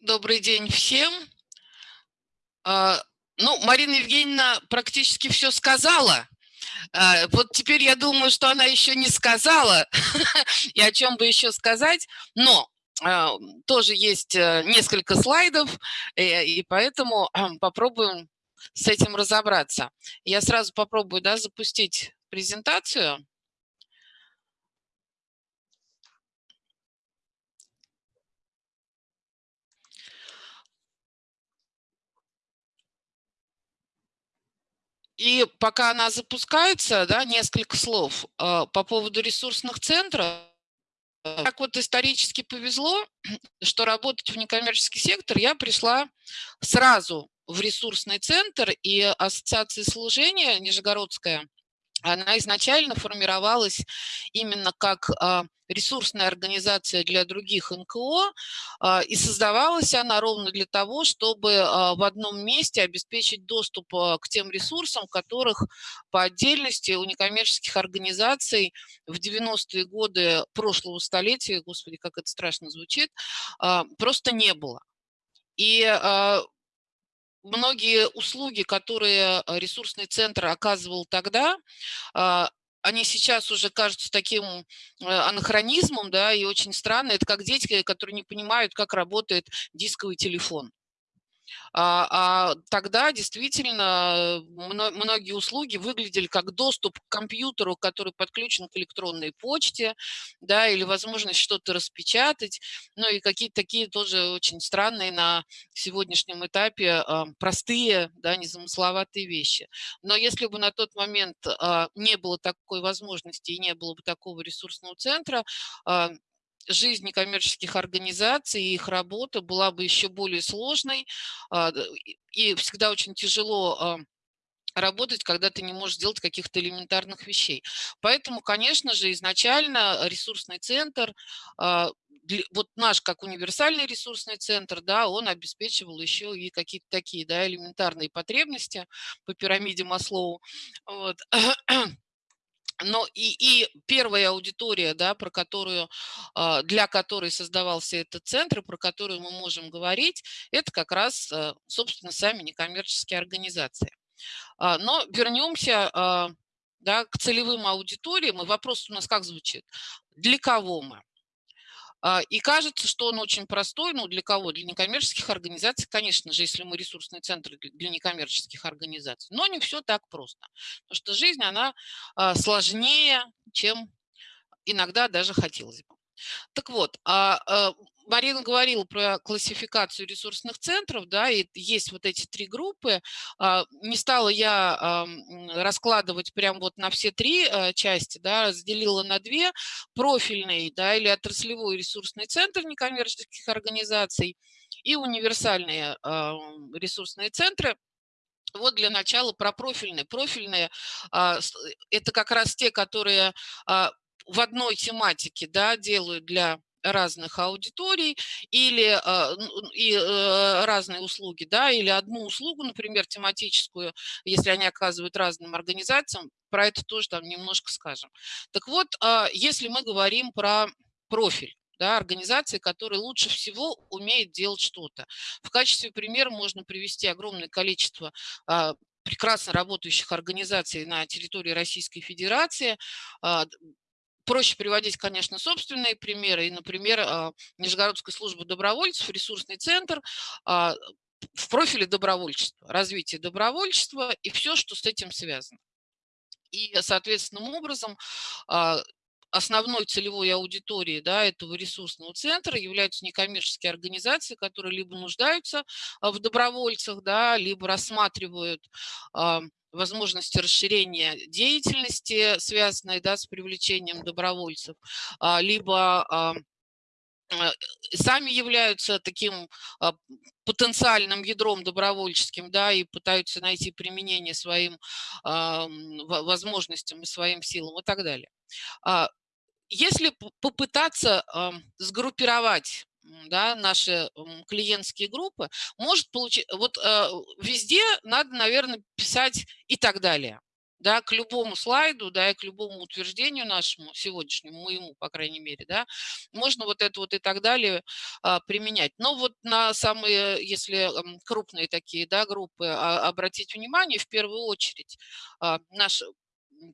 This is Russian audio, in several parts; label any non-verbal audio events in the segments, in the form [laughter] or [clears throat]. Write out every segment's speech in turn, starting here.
Добрый день всем. А, ну, Марина Евгеньевна практически все сказала. А, вот теперь я думаю, что она еще не сказала, [laughs] и о чем бы еще сказать, но а, тоже есть э, несколько слайдов, э, и поэтому попробуем с этим разобраться. Я сразу попробую да, запустить презентацию. И пока она запускается, да, несколько слов э, по поводу ресурсных центров. Так вот исторически повезло, [clears throat] что работать в некоммерческий сектор я пришла сразу в ресурсный центр, и Ассоциация служения Нижегородская она изначально формировалась именно как а, ресурсная организация для других НКО, а, и создавалась она ровно для того, чтобы а, в одном месте обеспечить доступ к тем ресурсам, которых по отдельности у некоммерческих организаций в 90-е годы прошлого столетия, господи, как это страшно звучит, просто не было. И многие услуги, которые э, ресурсный центр оказывал тогда, а, они сейчас уже кажутся таким э, анахронизмом, да, и очень странно. Это как дети, которые не понимают, как работает дисковый телефон. А, а тогда действительно многие услуги выглядели как доступ к компьютеру, который подключен к электронной почте, да, или возможность что-то распечатать, ну и какие-то такие тоже очень странные на сегодняшнем этапе а, простые, да, незамысловатые вещи. Но если бы на тот момент а, не было такой возможности и не было бы такого ресурсного центра, жизнь некоммерческих организаций и их работа была бы еще более сложной, а, и всегда очень тяжело а, работать, когда ты не можешь сделать каких-то элементарных вещей. Поэтому, конечно же, изначально ресурсный центр, а, вот наш как универсальный ресурсный центр, да, он обеспечивал еще и какие-то такие да, элементарные потребности по пирамиде Маслоу. Вот. [clears throat] Но и, и первая аудитория, да, про которую, а, для которой создавался этот центр, про которую мы можем говорить, это как раз, э, собственно, сами некоммерческие организации. А, но вернемся а, да, к целевым аудиториям. И вопрос у нас как звучит? Для кого мы? А, и кажется, что он очень простой, ну для кого? Для некоммерческих организаций, конечно же, если мы ресурсный центр для некоммерческих организаций. Но не все так просто, потому что жизнь, она а, сложнее, чем иногда даже хотелось бы. Так вот, а, Марина говорила про классификацию ресурсных центров, да, и есть вот эти три группы. А, не стала я раскладывать прям вот на все три э, части, да, разделила на две. Профильный, да, или отраслевой ресурсный центр некоммерческих организаций и универсальные ресурсные центры. Вот для начала про профильные. Профильные а, – это как раз те, которые а, в одной тематике да, делают для разных аудиторий или а, и э, разные услуги, да, или одну услугу, например, тематическую, если они оказывают разным организациям, про это тоже там немножко скажем. Так вот, а, если мы говорим про профиль, да, организации, которые лучше всего умеют делать что-то. В качестве примера можно привести огромное количество а, прекрасно работающих организаций на территории Российской Федерации, Проще приводить, конечно, собственные примеры. И, например, а, Нижегородская служба добровольцев, ресурсный центр а, в профиле добровольчества, развитие добровольчества и все, что с этим связано. И соответственным образом а, основной целевой аудиторией да, этого ресурсного центра являются некоммерческие организации, которые либо нуждаются в добровольцах, да, либо рассматривают возможности расширения деятельности, связанной да, с привлечением добровольцев, а, либо а, а, сами являются таким потенциальным ядром добровольческим, да, и пытаются найти применение своим возможностям и своим силам и так далее. Если попытаться сгруппировать да, наши клиентские группы, может получить, вот э, везде надо, наверное, писать и так далее. да, к любому слайду, да, и к любому утверждению нашему, сегодняшнему, моему, по крайней мере, да, можно вот это вот и так далее а, применять. Но вот на самые, если крупные такие, да, группы а, обратить внимание, в первую очередь, а, наш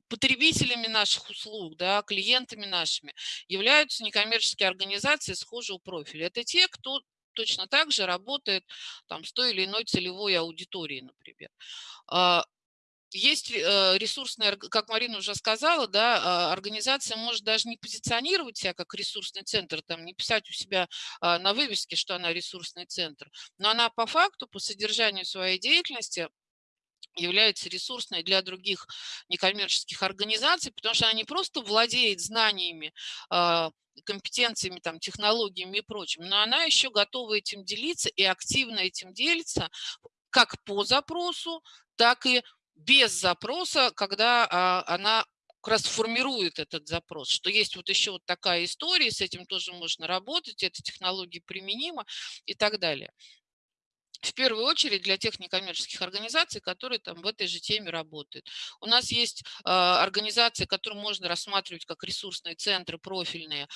потребителями наших услуг, да, клиентами нашими являются некоммерческие организации схожего профиля. Это те, кто точно так же работает там, с той или иной целевой аудиторией, например. А, есть э, ресурсная, как Марина уже сказала, да, а, организация может даже не позиционировать себя как ресурсный центр, там, не писать у себя а, на вывеске, что она ресурсный центр, но она по факту, по содержанию своей деятельности является ресурсной для других некоммерческих организаций, потому что она не просто владеет знаниями, а, компетенциями, там, технологиями и прочим, но она еще готова этим делиться и активно этим делится как по запросу, так и без запроса, когда а, она как раз формирует этот запрос, что есть вот еще вот такая история, с этим тоже можно работать, эта технология применима и так далее в первую очередь для тех некоммерческих организаций, которые там в этой же теме работают. У нас есть э, организации, которые можно рассматривать как ресурсные центры профильные, э,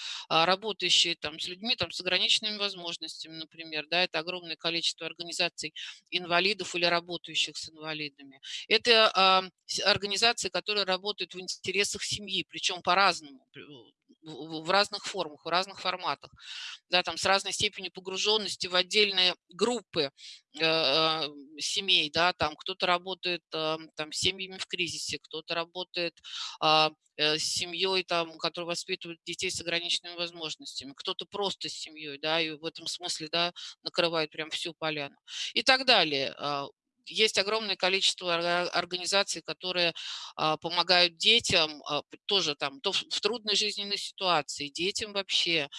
работающие там с людьми там, с ограниченными возможностями, например. Да, это огромное количество организаций инвалидов или работающих с инвалидами. Это э, организации, которые работают в интересах семьи, причем по-разному в разных формах, в разных форматах, да, там с разной степенью погруженности в отдельные группы э, э семей, да, там кто-то работает э, там с семьями в кризисе, кто-то работает а, э, с семьей, там, которая воспитывает детей с ограниченными возможностями, кто-то просто с семьей, да, и в этом смысле, да, накрывает прям всю поляну. И так далее. А, есть огромное количество организаций, которые а, помогают детям а, тоже там то в трудной жизненной ситуации, детям вообще,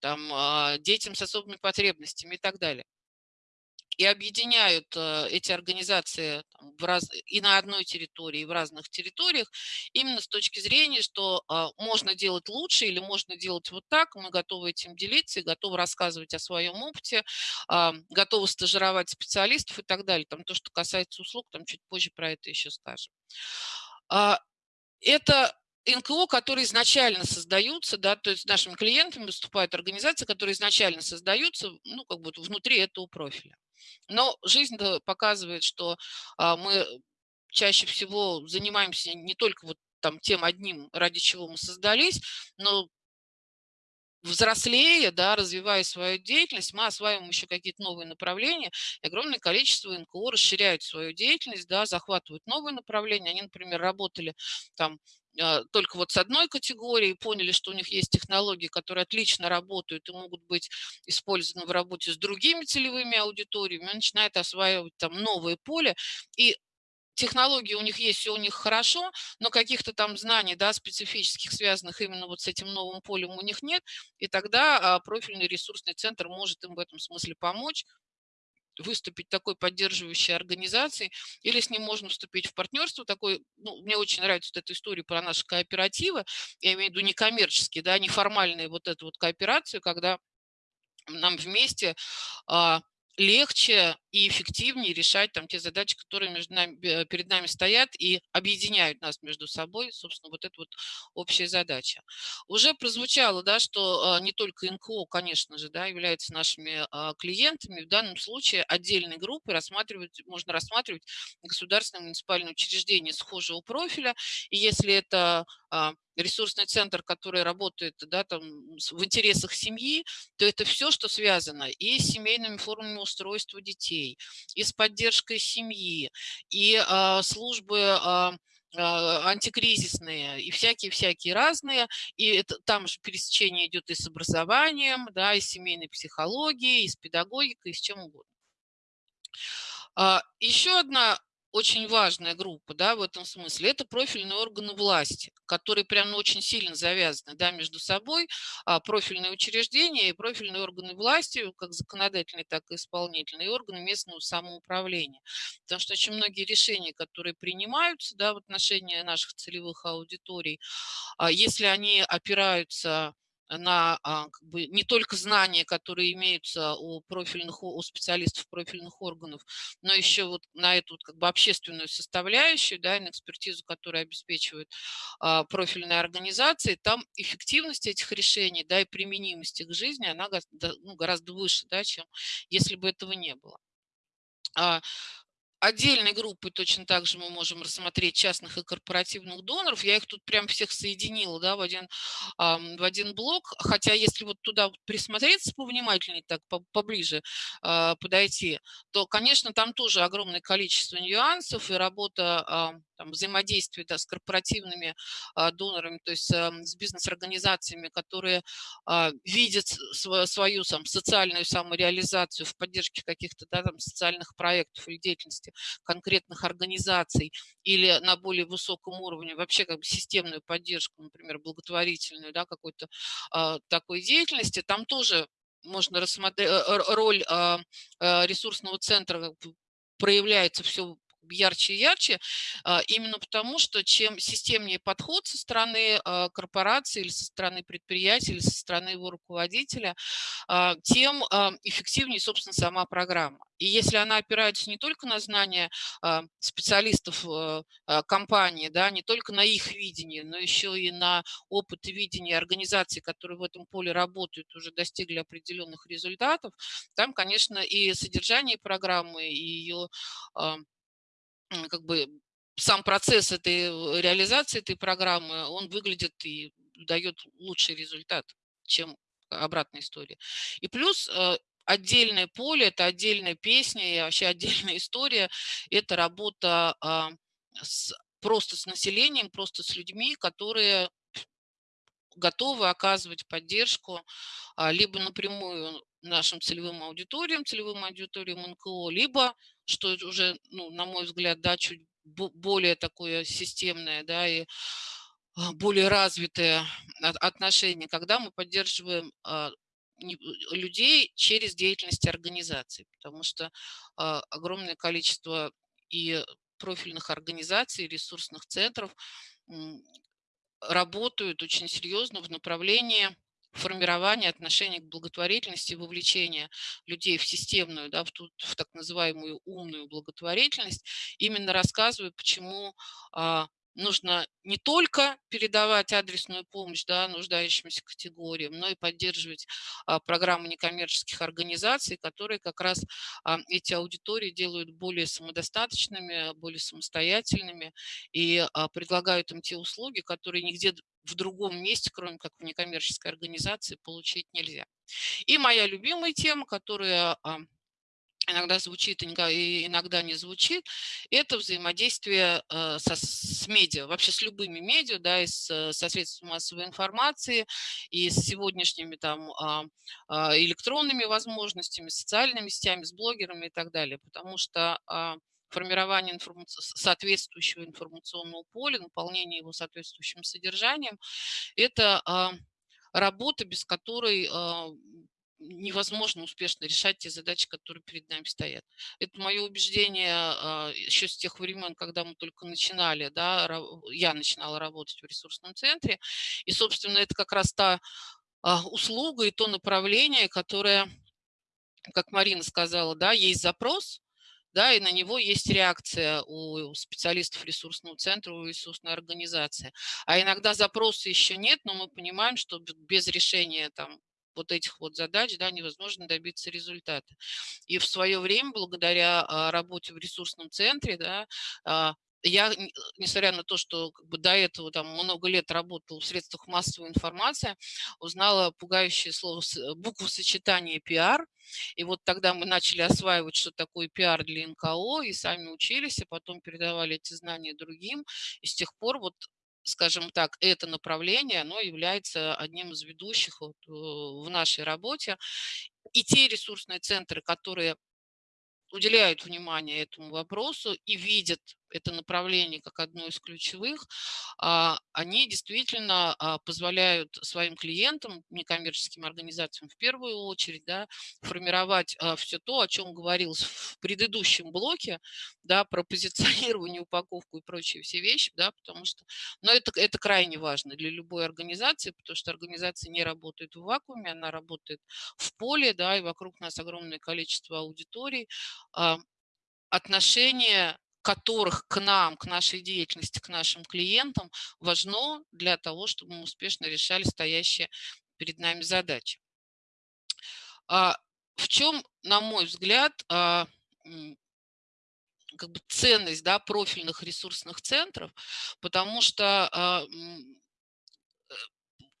там, детям с особыми потребностями и так далее и объединяют э, эти организации в раз, и на одной территории, и в разных территориях, именно с точки зрения, что а, можно делать лучше или можно делать вот так, мы готовы этим делиться, и готовы рассказывать о своем опыте, а, готовы стажировать специалистов и так далее. Там то, что касается услуг, там чуть позже про это еще скажем. А, это НКО, которые изначально создаются, да, то есть нашими клиентами выступают организации, которые изначально создаются, ну, как бы внутри этого профиля. Но жизнь показывает, что а, мы чаще всего занимаемся не только вот там тем одним, ради чего мы создались, но взрослея, да, развивая свою деятельность, мы осваиваем еще какие-то новые направления, и огромное количество НКО расширяют свою деятельность, да, захватывают новые направления. Они, например, работали там только вот с одной категорией, поняли, что у них есть технологии, которые отлично работают и могут быть использованы в работе с другими целевыми аудиториями, начинают осваивать там новое поле, и технологии у них есть, все у них хорошо, но каких-то там знаний, да, специфических, связанных именно вот с этим новым полем у них нет, и тогда а, профильный ресурсный центр может им в этом смысле помочь, выступить такой поддерживающей организацией, или с ним можно вступить в партнерство. Такой, ну, мне очень нравится вот эта история про наши кооперативы, я имею в виду некоммерческие, да, неформальные вот эту вот кооперацию, когда нам вместе а, легче и эффективнее решать там те задачи, которые между нами, перед нами стоят и объединяют нас между собой, собственно, вот эта вот общая задача. Уже прозвучало, да, что а, не только НКО, конечно же, да, являются нашими а, клиентами, в данном случае отдельные группы рассматривать, можно рассматривать государственные муниципальные учреждения схожего профиля, и если это а, ресурсный центр, который работает да, там, в интересах семьи, то это все, что связано и с семейными формами устройства детей, и с поддержкой семьи, и а, службы а, а антикризисные и всякие-всякие разные, и это, там же пересечение идет и с образованием, да, и с семейной психологией, и с педагогикой, и с чем угодно. А, еще одна очень важная группа, да, в этом смысле, это профильные органы власти, которые прям очень сильно завязаны, да, между собой, а, профильные учреждения и профильные органы власти, как законодательные, так и исполнительные, и органы местного самоуправления. Потому что очень многие решения, которые принимаются, да, в отношении наших целевых аудиторий, а, если они опираются на а, как бы, не только знания, которые имеются у профильных, у специалистов профильных органов, но еще вот на эту как бы общественную составляющую, да, на экспертизу, которая обеспечивает а, профильные организации, там эффективность этих решений, да, и применимость их к жизни, она ну, гораздо выше, да, чем если бы этого не было. Отдельной группой точно так же мы можем рассмотреть частных и корпоративных доноров. Я их тут прям всех соединила да, в, один, в один блок. Хотя если вот туда присмотреться повнимательнее, так поближе а, подойти, то, конечно, там тоже огромное количество нюансов и работа там, взаимодействие да, с корпоративными а, донорами, то есть а, с бизнес-организациями, которые а, видят свою, свою там, социальную самореализацию в поддержке каких-то да, там, социальных проектов или деятельности конкретных организаций или на более высоком уровне вообще как бы системную поддержку, например, благотворительную, да, какой-то а, такой деятельности, там тоже можно рассмотреть э, роль а, а, ресурсного центра проявляется все ярче и ярче, а, именно потому, что чем системнее подход со стороны а, корпорации или со стороны предприятия, или со стороны его руководителя, а, тем эффективнее, собственно, сама программа. И если она опирается не только на знания специалистов компании, да, не только на их видение, но еще и на опыт и видение организаций, которые в этом поле работают, уже достигли определенных результатов, там, конечно, и содержание программы, и ее как бы сам процесс этой э, реализации этой программы, он выглядит и дает лучший результат, чем обратная история. И плюс э, отдельное поле, это отдельная песня и вообще отдельная [laughs] история, это работа а, с, просто с населением, просто с людьми, которые готовы оказывать поддержку а, либо напрямую нашим целевым аудиториям, целевым аудиториям НКО, либо, что уже, ну, на мой взгляд, да, чуть более такое системное, да, и а, более развитое отношение, когда мы поддерживаем а, людей через деятельность организаций, потому что огромное количество и профильных организаций, ресурсных центров работают очень серьезно в направлении формирования отношений к благотворительности, вовлечения людей в системную, да, в, ту, в так называемую умную благотворительность, именно рассказываю, почему а, нужно не только передавать адресную помощь да, нуждающимся категориям, но и поддерживать а, программы некоммерческих организаций, которые как раз а, эти аудитории делают более самодостаточными, более самостоятельными и а, предлагают им те услуги, которые нигде в другом месте, кроме как в некоммерческой организации, получить нельзя. И моя любимая тема, которая а, иногда звучит и иногда не звучит, это взаимодействие э, со, с медиа, вообще с любыми медиа, да, и с, со средствами массовой информации, и с сегодняшними там а, а, электронными возможностями, социальными сетями, с блогерами и так далее, потому что формирование информаци... соответствующего информационного поля, наполнение его соответствующим содержанием, это работа, без которой невозможно успешно решать те задачи, которые перед нами стоят. Это мое убеждение а, еще с тех времен, когда мы только начинали, да, я начинала работать в ресурсном центре. И, собственно, это как раз та а, услуга и то направление, которое, как Марина сказала, да, есть запрос, да, и на него есть реакция у специалистов ресурсного центра, у ресурсной организации. А иногда запроса еще нет, но мы понимаем, что без решения там вот этих вот задач да, невозможно добиться результата. И в свое время, благодаря а, работе в ресурсном центре, да, а, я, несмотря на то, что как бы до этого там много лет работал в средствах массовой информации, узнала пугающее слово, букву сочетания пиар. И вот тогда мы начали осваивать, что такое пиар для НКО, и сами учились, а потом передавали эти знания другим. И с тех пор вот скажем так, это направление, оно является одним из ведущих вот э, в нашей работе. И те ресурсные центры, которые уделяют внимание этому вопросу и видят это направление как одно из ключевых, а, они действительно а, позволяют своим клиентам, некоммерческим организациям в первую очередь, да, формировать все то, о чем говорилось в предыдущем блоке, да, про позиционирование, [laughs] упаковку и прочие все вещи, да, потому что, но это, это крайне важно для любой организации, потому что организация не работает в вакууме, она работает в поле, да, и вокруг нас огромное количество аудиторий, отношение которых к нам, к нашей деятельности, к нашим клиентам важно для того, чтобы мы успешно решали стоящие перед нами задачи. А в чем, на мой взгляд, а, как бы ценность да, профильных ресурсных центров, потому что а,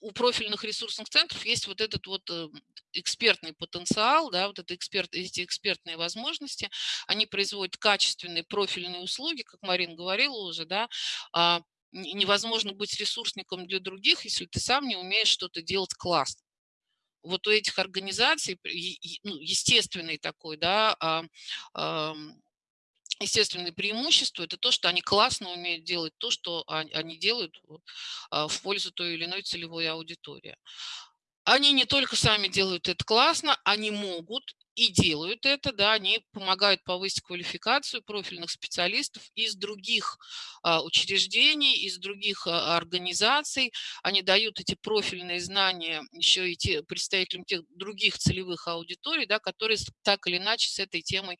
у профильных ресурсных центров есть вот этот вот э, экспертный потенциал, да, вот это эксперт, эти экспертные возможности, они производят качественные профильные услуги, как Марин говорила уже, да, а, невозможно быть ресурсником для других, если ты сам не умеешь что-то делать классно. Вот у этих организаций ну, естественный такой, да, а, естественное преимущество – это то, что они классно умеют делать то, что они делают а, в пользу той или иной целевой аудитории. Они не только сами делают это классно, они могут и делают это, да, они помогают повысить квалификацию профильных специалистов из других а, учреждений, из других а, организаций. Они дают эти профильные знания еще и те, представителям тех других целевых аудиторий, да, которые так или иначе с этой темой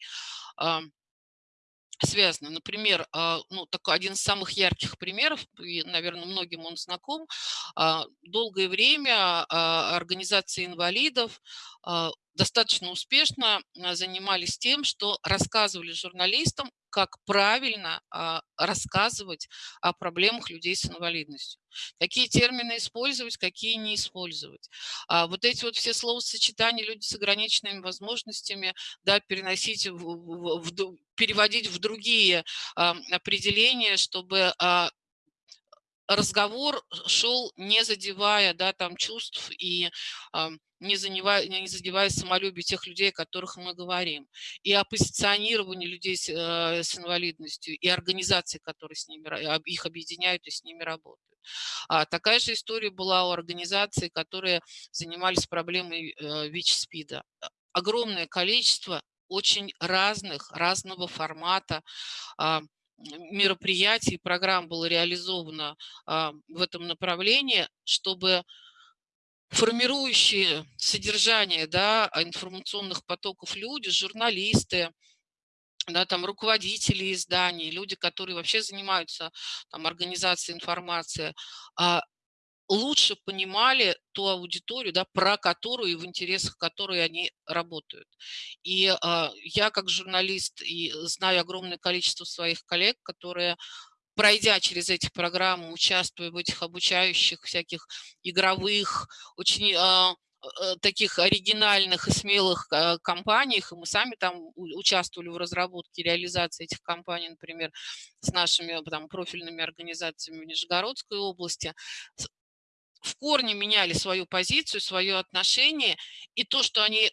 связаны. Например, а, ну, такой один из самых ярких примеров, и, наверное, многим он знаком, а, долгое время а, организации инвалидов достаточно успешно занимались тем, что рассказывали журналистам как правильно а, рассказывать о проблемах людей с инвалидностью. Какие термины использовать, какие не использовать. А вот эти вот все словосочетания люди с ограниченными возможностями да, переносить, в, в, в, переводить в другие а, определения, чтобы разговор шел не задевая да, там, чувств и а, не, задевая, не задевая самолюбие тех людей, о которых мы говорим. И о позиционировании людей с, э, с инвалидностью, и организаций, которые с ними, их объединяют и с ними работают. А такая же история была у организаций, которые занимались проблемой э, ВИЧ-СПИДа. Огромное количество очень разных, разного формата а, мероприятий, программ было реализовано а, в этом направлении, чтобы формирующие содержание да, информационных потоков люди, журналисты, да, там руководители изданий, люди, которые вообще занимаются там, организацией информации, а, лучше понимали ту аудиторию, да, про которую и в интересах которой они работают. И э, я как журналист и знаю огромное количество своих коллег, которые пройдя через эти программы, участвуя в этих обучающих всяких игровых, очень э, таких оригинальных и смелых компаниях, и мы сами там участвовали в разработке и реализации этих компаний, например, с нашими там, профильными организациями в Нижегородской области, в корне меняли свою позицию, свое отношение, и то, что они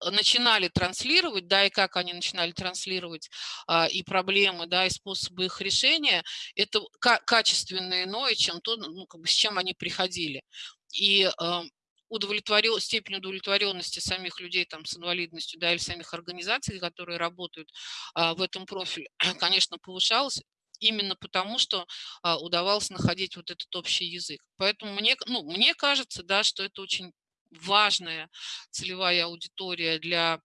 начинали транслировать, да, и как они начинали транслировать а, и проблемы, да, и способы их решения, это качественно иное, чем то, ну, как бы, с чем они приходили. И а, удовлетворен, степень удовлетворенности самих людей там, с инвалидностью, да, или самих организаций, которые работают а, в этом профиле, [clears throat] конечно, повышалась именно потому, что а, удавалось находить вот этот общий язык. Поэтому мне, ну, мне кажется, да, что это очень важная целевая аудитория для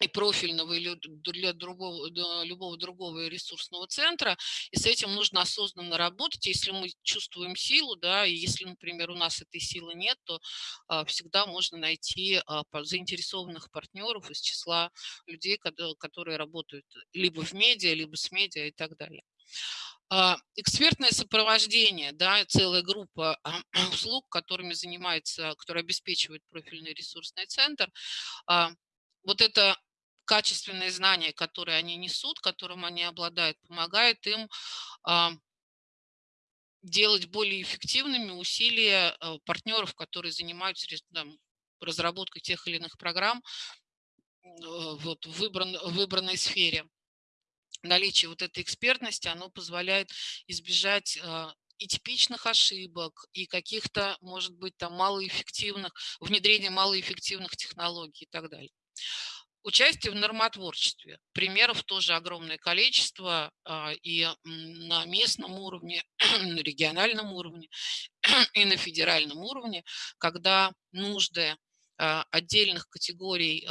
и профильного или для другого, для любого другого ресурсного центра, и с этим нужно осознанно работать. Если мы чувствуем силу, да, и если, например, у нас этой силы нет, то а, всегда можно найти а, заинтересованных партнеров из числа людей, которые работают либо в медиа, либо с медиа и так далее. А, экспертное сопровождение, да, целая группа [clears throat] услуг, которыми занимается, которые обеспечивает профильный ресурсный центр. А, вот это качественные знания, которые они несут, которым они обладают, помогает им а, делать более эффективными усилия партнеров, которые занимаются там, разработкой тех или иных программ вот, в выбран, выбранной сфере. Наличие вот этой экспертности, оно позволяет избежать а, и типичных ошибок, и каких-то, может быть, там малоэффективных, внедрения малоэффективных технологий и так далее. Участие в нормотворчестве. Примеров тоже огромное количество а, и на местном уровне, [clears throat] на региональном уровне, [clears throat] и на федеральном уровне, когда нужды а, отдельных категорий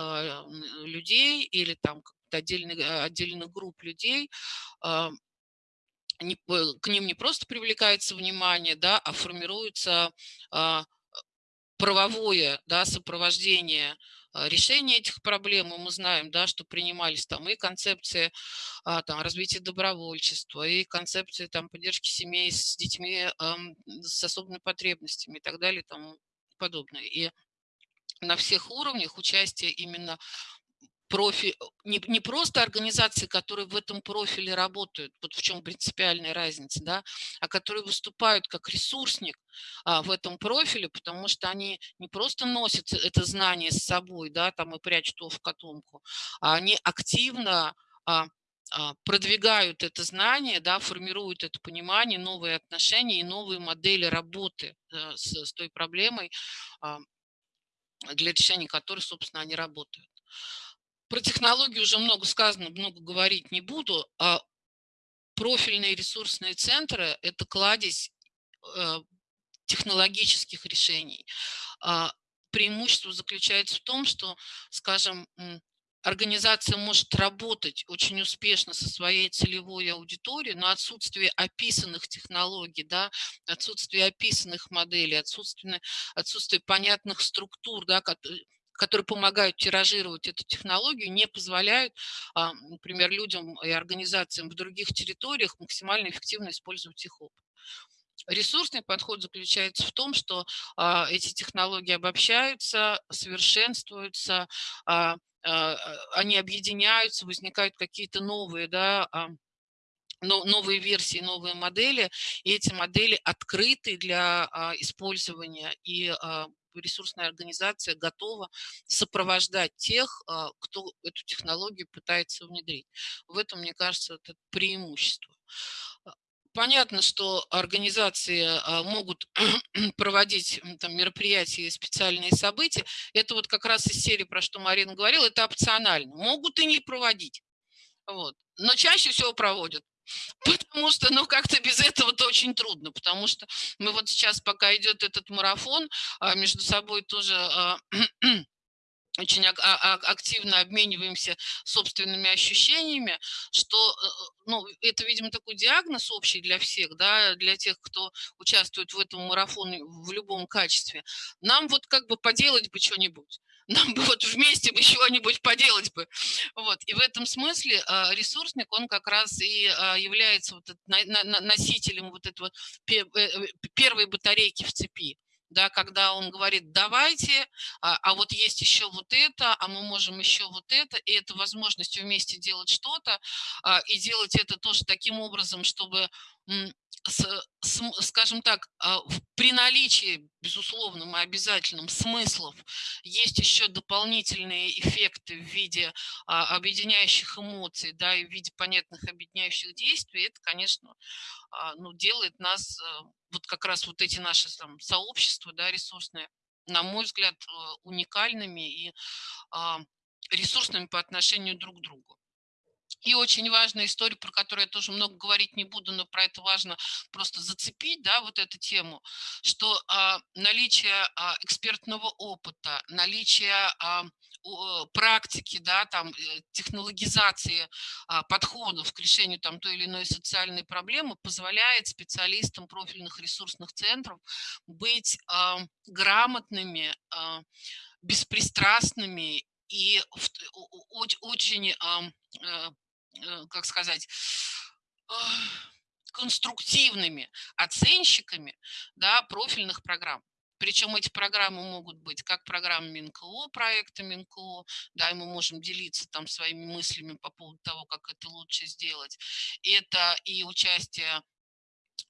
людей или там отдельных, отдельных групп людей не, к ним не просто привлекается внимание, да, а формируется а, правовое да, сопровождение а, решения этих проблем. И мы знаем, да, что принимались там и концепции а, там, развития добровольчества, и концепции там, поддержки семей с детьми а, с особыми потребностями и так далее и тому подобное. И на всех уровнях участие именно профиль, не, не просто организации, которые в этом профиле работают, вот в чем принципиальная разница, да, а которые выступают как ресурсник а, в этом профиле, потому что они не просто носят это знание с собой, да, там и прячут его в котомку, а они активно а, а, продвигают это знание, да, формируют это понимание, новые отношения и новые модели работы а, с, с той проблемой, а, для решения которой, собственно, они работают. Про технологии уже много сказано, много говорить не буду. А профильные ресурсные центры – это кладезь э, технологических решений. А преимущество заключается в том, что, скажем, организация может работать очень успешно со своей целевой аудиторией, но отсутствие описанных технологий, да, отсутствие описанных моделей, отсутствие, отсутствие понятных структур, да, которые помогают тиражировать эту технологию, не позволяют, а, например, людям и организациям в других территориях максимально эффективно использовать их опыт. Ресурсный подход заключается в том, что а, эти технологии обобщаются, совершенствуются, а, они объединяются, возникают какие-то новые да, новые версии, новые модели, и эти модели открыты для использования, и ресурсная организация готова сопровождать тех, а, кто эту технологию пытается внедрить. В этом, мне кажется, это преимущество. А, понятно, что организации а, могут [clears throat] проводить там, мероприятия и специальные события. Это вот как раз из серии, про что Марина говорила, это опционально. Могут и не проводить. Вот. Но чаще всего проводят. Потому что, ну, как-то без этого-то очень трудно, потому что мы вот сейчас, пока идет этот марафон, а, между собой тоже а, очень а, активно обмениваемся собственными ощущениями, что, э, ну, это, видимо, такой диагноз общий для всех, да, для тех, кто участвует в этом марафоне в любом качестве. Нам вот как бы поделать бы что-нибудь [laughs] нам бы вот вместе бы чего-нибудь поделать бы. Вот. И в этом смысле а, ресурсник, он как раз и а, является вот носителем вот этого э, э, первой батарейки в цепи да, когда он говорит, давайте, а, а вот есть еще вот это, а мы можем еще вот это, и это возможность вместе делать что-то, а, и делать это тоже таким образом, чтобы с, с, скажем так, а, при наличии, безусловным и обязательным смыслов, есть еще дополнительные эффекты в виде а, объединяющих эмоций, да, и в виде понятных объединяющих действий, это, конечно, а, ну, делает нас, вот как раз вот эти наши там, сообщества, да, ресурсные, на мой взгляд, уникальными и ресурсными по отношению друг к другу. И очень важная история, про которую я тоже много говорить не буду, но про это важно просто зацепить, да, вот эту тему, что а, наличие а, экспертного опыта, наличие а, практики, да, там, э, технологизации а, подходов к решению там, той или иной социальной проблемы позволяет специалистам профильных ресурсных центров быть а, грамотными, а, беспристрастными и очень э, Э, как сказать, конструктивными оценщиками да, профильных программ. Причем эти программы могут быть как программы МинКО, проекта МинКО, да, и мы можем делиться там своими мыслями по поводу того, как это лучше сделать. Это и участие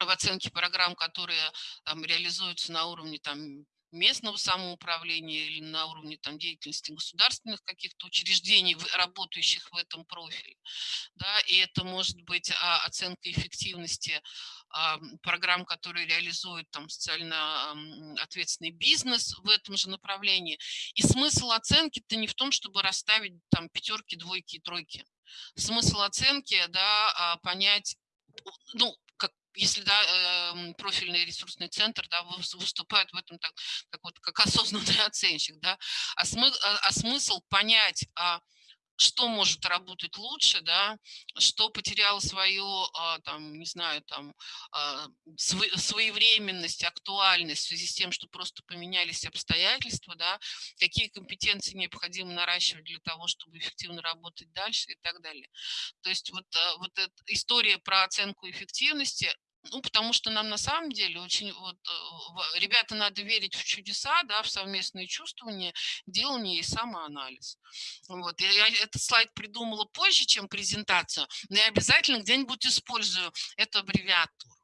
в оценке программ, которые там, реализуются на уровне там, местного самоуправления или на уровне там, деятельности государственных каких-то учреждений, работающих в этом профиле. Да, и это может быть а, оценка эффективности программ, которые реализуют там, социально ответственный бизнес в этом же направлении. И смысл оценки-то не в том, чтобы расставить там пятерки, двойки и тройки. Смысл оценки, да, а, понять, ну, если да, эм, профильный ресурсный центр да, выступает в этом так, как, вот, как [laughs] осознанный оценщик, да, а, смы, а, а смысл понять, а, что может работать лучше, да, что потеряло свою, а, там, не знаю, там, а, своевременность, актуальность в связи с тем, что просто поменялись обстоятельства, да, какие компетенции необходимо наращивать для того, чтобы эффективно работать дальше и так далее. То есть вот, а, вот эта история про оценку эффективности, ну, потому что нам на самом деле очень, вот, э, ребята, надо верить в чудеса, да, в совместные чувствования, делание и самоанализ. Вот, я этот слайд придумала позже, чем презентацию, но я обязательно где-нибудь использую эту аббревиатуру.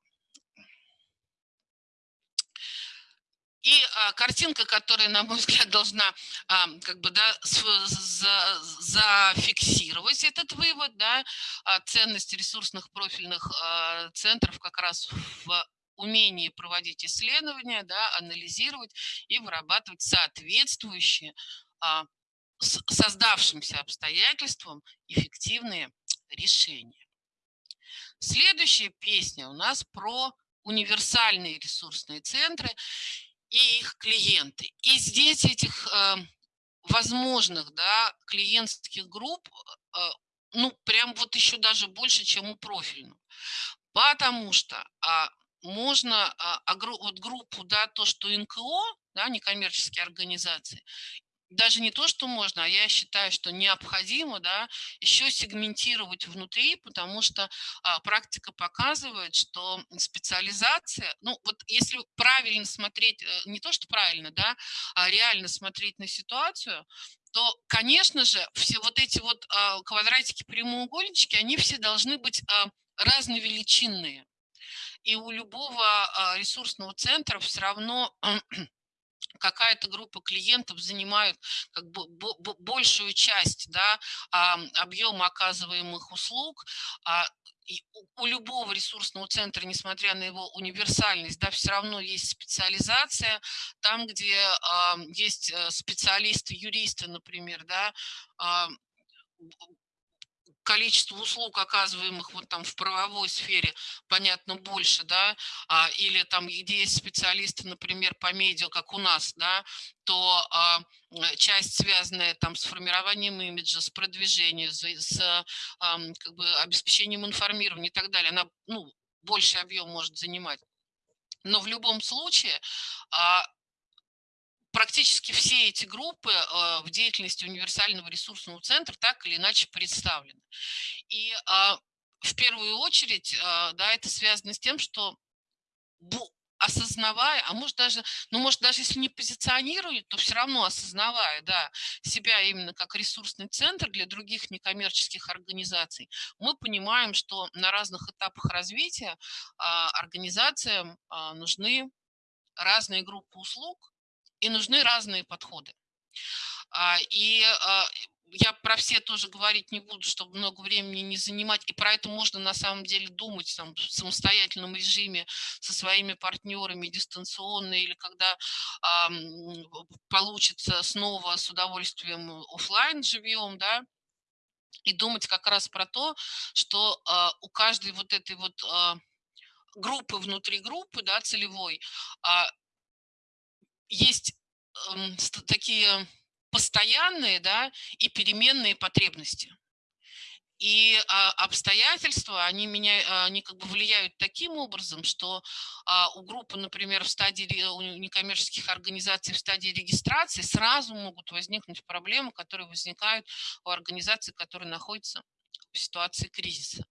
И а, картинка, которая, на мой [laughs] взгляд, должна а, как бы, да, за, зафиксировать этот вывод, да, а, ценность ресурсных профильных а, центров как раз в умении проводить исследования, да, анализировать и вырабатывать соответствующие а, создавшимся обстоятельствам эффективные решения. Следующая песня у нас про универсальные ресурсные центры и их клиенты. И здесь этих э, возможных да, клиентских групп, э, ну, прям вот еще даже больше, чем у профильных. Потому что а, можно а, вот группу, да, то, что НКО, да, некоммерческие организации, даже не то, что можно, а я считаю, что необходимо да, еще сегментировать внутри, потому что а, практика показывает, что специализация, ну вот если правильно смотреть, э, не то, что правильно, да, а реально смотреть на ситуацию, то, конечно же, все вот эти вот а, квадратики, прямоугольнички, они все должны быть а, разновеличинные. И у любого а, ресурсного центра все равно какая-то группа клиентов занимает как бы большую часть да, объема оказываемых услуг, а, и у любого ресурсного центра, несмотря на его универсальность, да, все равно есть специализация. Там, где э, есть специалисты, юристы, например, да, э, количество услуг, оказываемых вот там в правовой сфере, понятно, больше, да, а, или там, где есть специалисты, например, по медиа, как у нас, да, то а, часть, связанная там с формированием имиджа, с продвижением, с, с а, как бы обеспечением информирования и так далее, она, ну, больший объем может занимать. Но в любом случае а, практически все эти группы э, в деятельности универсального ресурсного центра так или иначе представлены. И а, в первую очередь а, да, это связано с тем, что осознавая, а может даже, ну может даже если не позиционирует, то все равно осознавая, да, себя именно как ресурсный центр для других некоммерческих организаций, мы понимаем, что на разных этапах развития а, организациям нужны разные группы услуг, и нужны разные подходы. А, и а, я про все тоже говорить не буду, чтобы много времени не занимать. И про это можно на самом деле думать там, в самостоятельном режиме со своими партнерами дистанционно или когда а, получится снова с удовольствием офлайн живем, да, и думать как раз про то, что а, у каждой вот этой вот а, группы внутри группы, да, целевой, есть э, такие постоянные да, и переменные потребности. И а, обстоятельства, они, меня, они как бы влияют таким образом, что а, у группы, например, в стадии, у некоммерческих организаций в стадии регистрации сразу могут возникнуть проблемы, которые возникают у организаций, которые находятся в ситуации кризиса.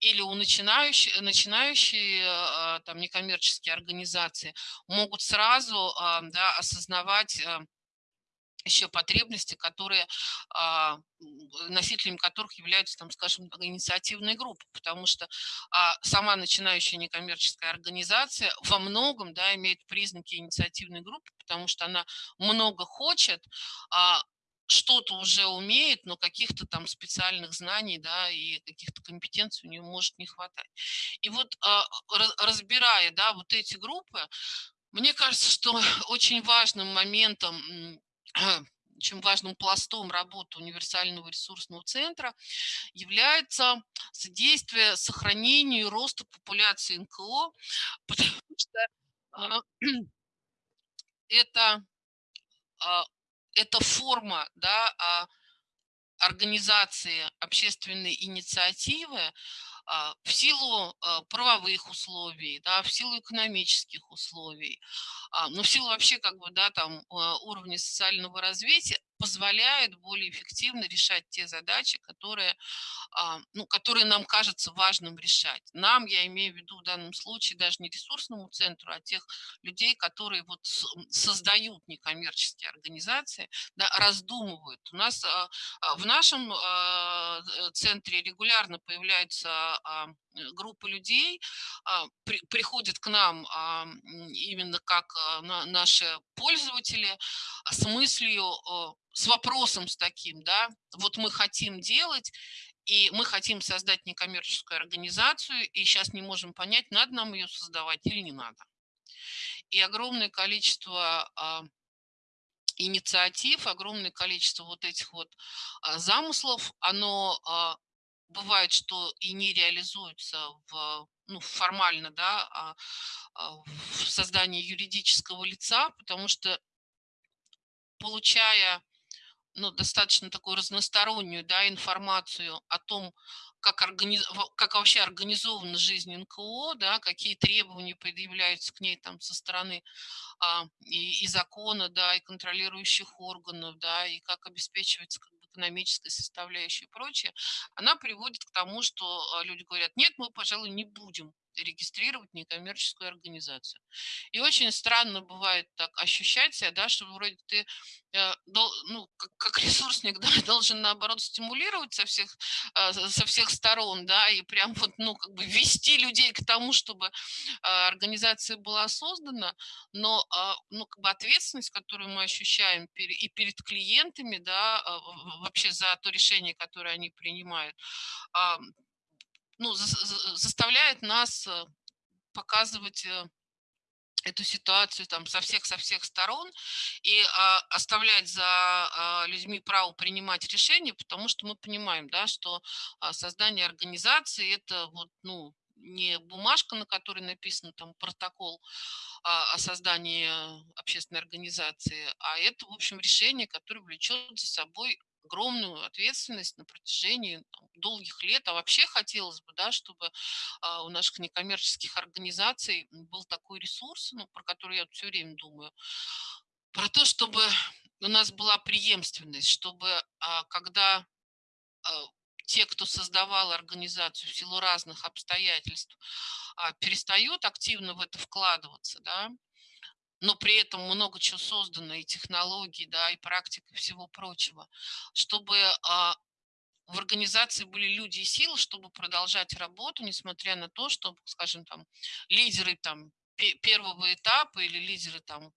Или у начинающих, начинающие а, там, некоммерческие организации могут сразу да, осознавать а, еще потребности, которые, а, носителями которых являются, там, скажем, инициативные группы, потому что а, сама начинающая некоммерческая организация во многом да, имеет признаки инициативной группы, потому что она много хочет, что-то уже умеет, но каких-то там специальных знаний да, и каких-то компетенций у нее может не хватать. И вот разбирая да, вот эти группы, мне кажется, что [laughs] очень важным моментом [clears throat] очень важным пластом работы универсального ресурсного центра является содействие сохранению и росту популяции НКО, [sniffs] потому что а, [clears throat] это, а, это форма да, а, организации общественной инициативы, а, в силу а, правовых условий, да, в силу экономических условий, но в силу вообще как бы, да, там уровня социального развития позволяет более эффективно решать те задачи, которые, ну, которые нам кажется важным решать. Нам, я имею в виду в данном случае даже не ресурсному центру, а тех людей, которые вот создают некоммерческие организации, да, раздумывают. У нас в нашем центре регулярно появляются а, э, группы людей а, приходят к нам а, именно как наши пользователи с мыслью, с вопросом с таким, да, вот мы хотим делать, и мы хотим создать некоммерческую организацию, и сейчас не можем понять, надо нам ее создавать или не надо. И огромное количество инициатив, огромное количество вот этих вот замыслов, оно бывает, что и не реализуются в, ну, формально да, а, а, в создании юридического лица, потому что получая ну, достаточно такую разностороннюю да, информацию о том, как, организ... как вообще организована жизнь НКО, да, какие требования предъявляются к ней там со стороны а, и, и закона, да, и контролирующих органов, да, и как обеспечивается экономической составляющей и прочее, она приводит к тому, что а, люди говорят, нет, мы, пожалуй, не будем регистрировать некоммерческую организацию. И очень странно бывает так ощущать себя, да, что вроде ты э, ну, как, [laughs] ресурсник да, [laughs] должен, наоборот, стимулировать со всех, э, со всех сторон, да, и прям вот, ну, как бы вести людей к тому, чтобы э, организация была создана, но, ну, как бы ответственность, которую мы ощущаем и перед клиентами, да, вообще за то решение, которое они принимают, ну, заставляет нас э, показывать э, эту ситуацию там со всех со всех сторон и а, оставлять за а, людьми право принимать решения, потому что мы понимаем, да, что а, создание организации это вот ну не бумажка, на которой написан там протокол а, о создании общественной организации, а это, в общем, решение, которое влечет за собой огромную ответственность на протяжении там, долгих лет. А вообще хотелось бы, да, чтобы а, у наших некоммерческих организаций был такой ресурс, ну, про который я все время думаю, про то, чтобы у нас была преемственность, чтобы а, когда а, те, кто создавал организацию в силу разных обстоятельств, перестают активно в это вкладываться, да, но при этом много чего создано, и технологий, да, и практик, и всего прочего, чтобы а, в организации были люди и силы, чтобы продолжать работу, несмотря на то, что, скажем, там, лидеры там, первого этапа или лидеры там,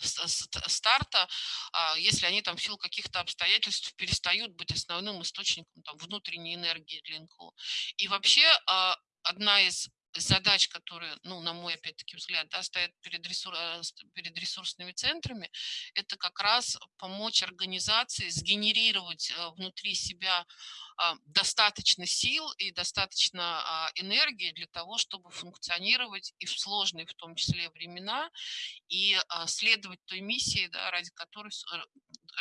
старта, а, если они там в силу каких-то обстоятельств перестают быть основным источником там, внутренней энергии для НКО. И вообще а, одна из задач, которые, ну, на мой, опять-таки, взгляд, да, стоят перед, ресур... Э, перед ресурсными центрами, это как раз помочь организации сгенерировать э, внутри себя а, достаточно сил и достаточно а, энергии для того, чтобы функционировать и в сложные, в том числе, времена, и а, следовать той миссии, да, ради которой э,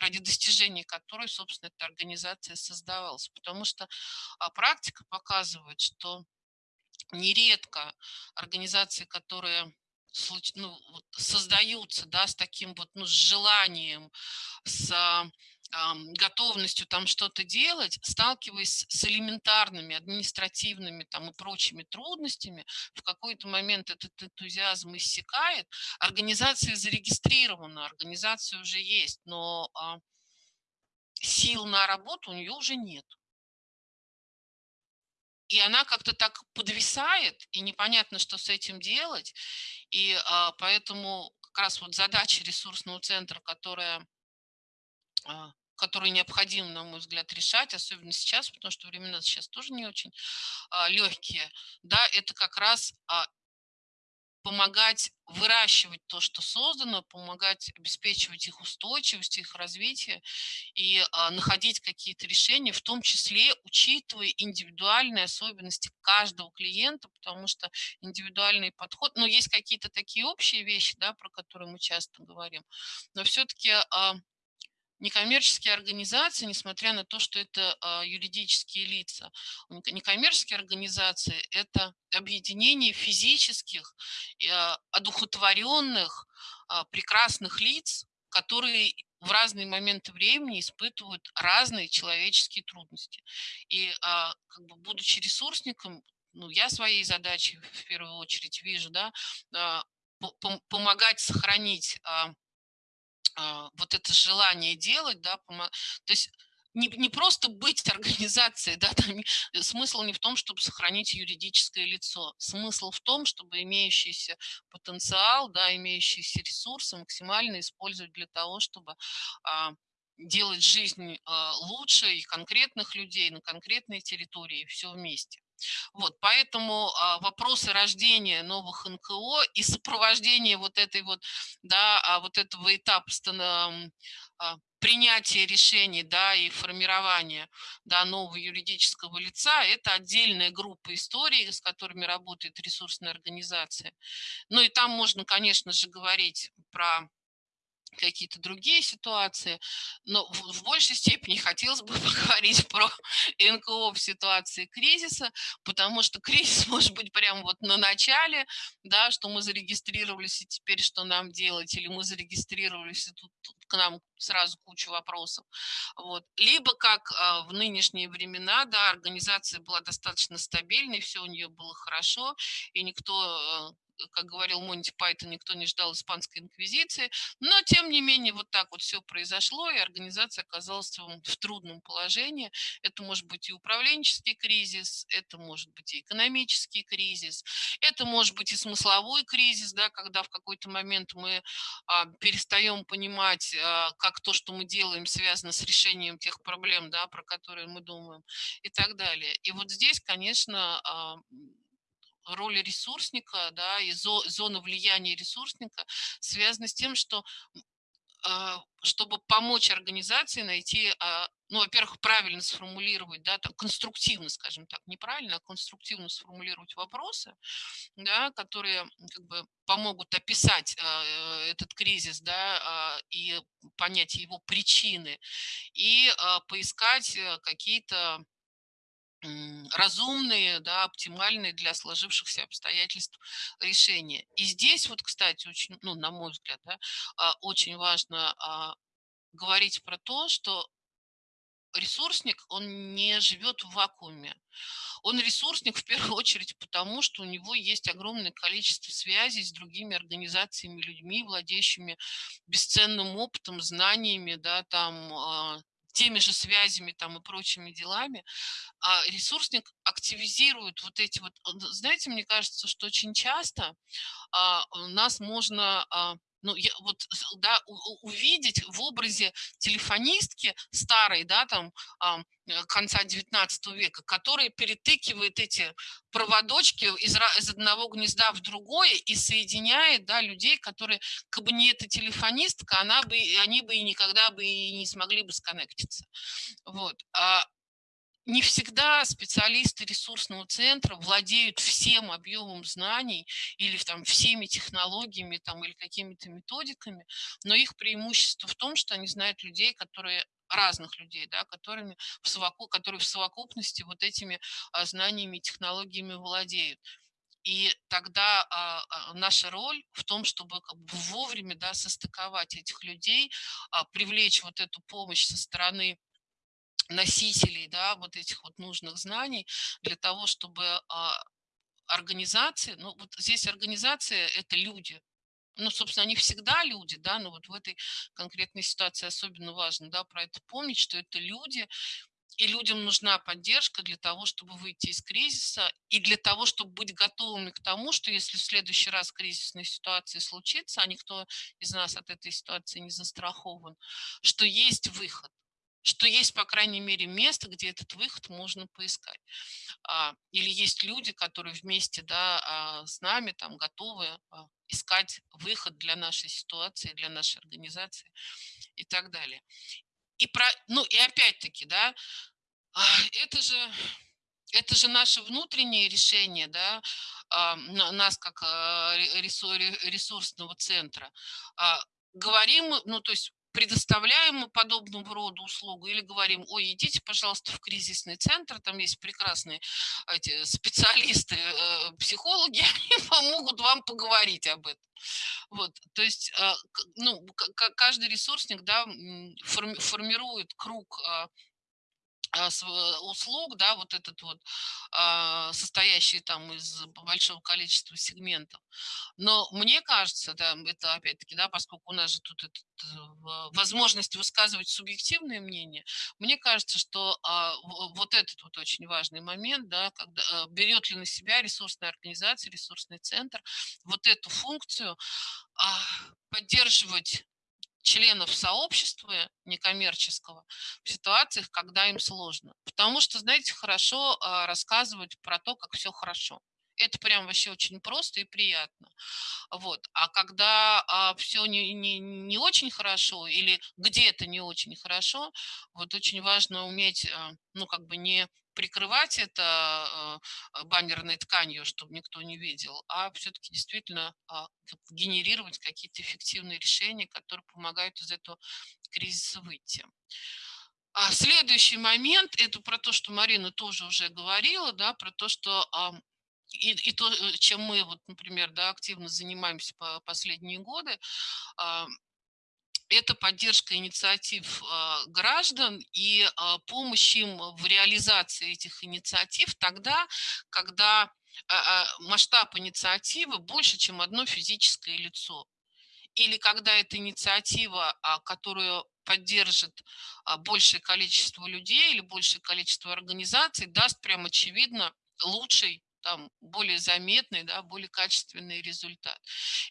ради достижения которой, собственно, эта организация создавалась. Потому что практика показывает, что нередко организации, которые ну, создаются да, с таким вот ну, с желанием, с готовностью там что-то делать, сталкиваясь с элементарными административными там и прочими трудностями, в какой-то момент этот энтузиазм иссякает, организация зарегистрирована, организация уже есть, но а, сил на работу у нее уже нет. И она как-то так подвисает, и непонятно, что с этим делать. И а, поэтому как раз вот задача ресурсного центра, которая а, которые необходимо, на мой взгляд, решать, особенно сейчас, потому что времена сейчас тоже не очень а, легкие, да, это как раз а, помогать выращивать то, что создано, помогать обеспечивать их устойчивость, их развитие и а, находить какие-то решения, в том числе учитывая индивидуальные особенности каждого клиента, потому что индивидуальный подход, ну, есть какие-то такие общие вещи, да, про которые мы часто говорим, но все-таки а, некоммерческие организации, несмотря на то, что это а, юридические лица, некоммерческие организации – это объединение физических, а, одухотворенных, а, прекрасных лиц, которые в разные моменты времени испытывают разные человеческие трудности. И как бы, будучи ресурсником, ну, я своей задачей в первую очередь вижу, да, помогать сохранить вот это желание делать, да, то есть не, не просто быть [laughs] организацией, да, там, э, смысл не в том, чтобы сохранить юридическое лицо, смысл в том, чтобы имеющийся потенциал, да, имеющиеся ресурсы максимально использовать для того, чтобы а, делать жизнь а, лучше и конкретных людей на конкретной территории, все вместе. Вот, поэтому а, вопросы рождения новых НКО и сопровождение вот этой вот, да, а, вот этого этапа а, принятия решений, да, и формирования, да, нового юридического лица, это отдельная группа историй, с которыми работает ресурсная организация. Ну и там можно, конечно же, говорить про какие-то другие ситуации, но в, большей степени хотелось бы [laughs] поговорить про НКО в ситуации кризиса, потому что [laughs] кризис может быть прямо вот на начале, да, что мы зарегистрировались и теперь что нам делать, или мы зарегистрировались и тут, тут к нам сразу куча вопросов. Вот. Либо как а, в нынешние времена, да, организация была достаточно стабильной, все у нее было хорошо, и никто а, как говорил Монти Пайтон, никто не ждал испанской инквизиции, но тем не менее вот так вот все произошло, и организация оказалась в трудном положении. Это может быть и управленческий кризис, это может быть и экономический кризис, это может быть и смысловой кризис, да, когда в какой-то момент мы а, перестаем понимать, а, как то, что мы делаем, связано с решением тех проблем, да, про которые мы думаем и так далее. И вот здесь, конечно, а, роль ресурсника, да, и зона влияния ресурсника связана с тем, что а, чтобы помочь организации найти, а, ну, во-первых, правильно сформулировать, да, там, конструктивно, скажем так, неправильно, а конструктивно сформулировать вопросы, да, которые как бы помогут описать э, этот кризис, да, и понять его причины, и поискать э, какие-то разумные, да, оптимальные для сложившихся обстоятельств решения. И здесь вот, кстати, очень, ну, на мой взгляд, да, а, очень важно а, говорить про то, что ресурсник, он не живет в вакууме. Он ресурсник [laughs] в первую очередь потому, что у него есть огромное количество связей с другими организациями, людьми, владеющими бесценным опытом, знаниями, да, там, а, теми же связями там и прочими делами, а ресурсник активизирует вот эти вот, знаете, мне кажется, что очень часто а, нас можно а, ну, я, вот, да, увидеть в образе телефонистки старой, да, там, э, конца 19 века, которая перетыкивает эти проводочки из, из одного гнезда в другое и соединяет, да, людей, которые, как бы не эта телефонистка, она бы, они бы и никогда бы и не смогли бы сконнектиться. Вот. А не всегда специалисты ресурсного центра владеют всем объемом знаний или там, всеми технологиями там, или какими-то методиками, но их преимущество в том, что они знают людей, которые разных людей, да, которыми в совоку, которые в совокупности вот этими а, знаниями и технологиями владеют. И тогда а, а, наша роль в том, чтобы как бы вовремя да, состыковать этих людей, а, привлечь вот эту помощь со стороны носителей да, вот этих вот нужных знаний для того, чтобы а, организации, ну вот здесь организация – это люди, ну, собственно, они всегда люди, да, но вот в этой конкретной ситуации особенно важно, да, про это помнить, что это люди, и людям нужна поддержка для того, чтобы выйти из кризиса, и для того, чтобы быть готовыми к тому, что если в следующий раз кризисная ситуация случится, а никто из нас от этой ситуации не застрахован, что есть выход что есть, по крайней мере, место, где этот выход можно поискать. А, или есть люди, которые вместе да, а, с нами там, готовы а, искать выход для нашей ситуации, для нашей организации и так далее. И, про, ну, и опять-таки, да, это же, это же наше внутреннее решение, да, нас как ресурсного центра. Говорим, ну, то есть предоставляем мы подобного рода услугу или говорим, ой, идите, пожалуйста, в кризисный центр, там есть прекрасные эти специалисты, э, психологи, [laughs] они помогут вам поговорить об этом. Вот, то есть, э, ну, каждый ресурсник, да, формирует круг а, а, услуг, да, вот этот вот, а, состоящий там из большого количества сегментов. Но мне кажется, да, это опять-таки, да, поскольку у нас же тут этот, э, возможность высказывать субъективное мнение, мне кажется, что а, вот этот вот очень важный момент, да, когда э, берет ли на себя ресурсная организация, ресурсный центр вот эту функцию поддерживать членов сообщества некоммерческого в ситуациях, когда им сложно. Потому что, знаете, хорошо а, рассказывать про то, как все хорошо. Это прям вообще очень просто и приятно. Вот. А когда а, все не, не, не очень хорошо или где-то не очень хорошо, вот очень важно уметь, а, ну, как бы не прикрывать это а, баннерной тканью, чтобы никто не видел, а все-таки действительно а, генерировать какие-то эффективные решения, которые помогают из этого кризиса выйти. А следующий момент, это про то, что Марина тоже уже говорила, да, про то, что и, и то, э, чем мы, вот, например, да, активно занимаемся по последние годы, а, это поддержка инициатив а, граждан и а, помощь им в реализации этих инициатив тогда, когда масштаб инициативы больше, чем одно физическое лицо. Или когда эта инициатива, которую поддержит большее количество людей или большее количество организаций, даст прям очевидно лучший там более заметный, да, более качественный результат.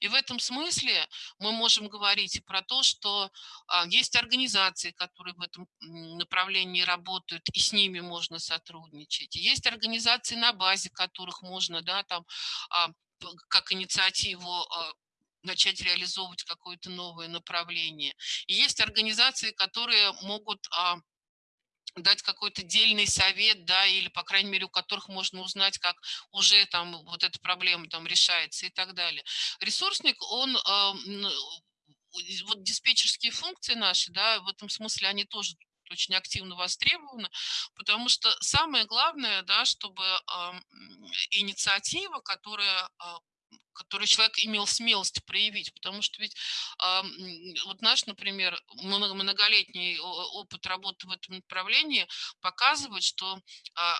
И в этом смысле мы можем говорить и про то, что а, есть организации, которые в этом направлении работают, и с ними можно сотрудничать. есть организации, на базе которых можно да, там, а, как инициативу а, начать реализовывать какое-то новое направление. И есть организации, которые могут а, дать какой-то дельный совет, да, или, по крайней мере, у которых можно узнать, как уже там вот эта проблема там решается и так далее. Ресурсник, он, э, вот диспетчерские функции наши, да, в этом смысле они тоже очень активно востребованы, потому что самое главное, да, чтобы э, инициатива, которая э, который человек имел смелость проявить, потому что ведь э, вот наш, например, многолетний опыт работы в этом направлении показывает, что э,